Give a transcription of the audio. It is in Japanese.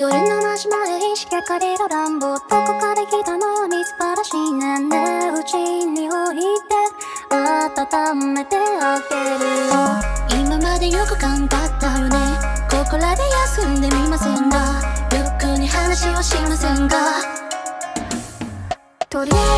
夜のなまる意識かれる乱暴どこかで来たのにみすばらしいねでうちに置いて温めてあげる。よ今までよく頑張ったよね。ここらで休んでみませんがゆっくり話をしませんがとりあえず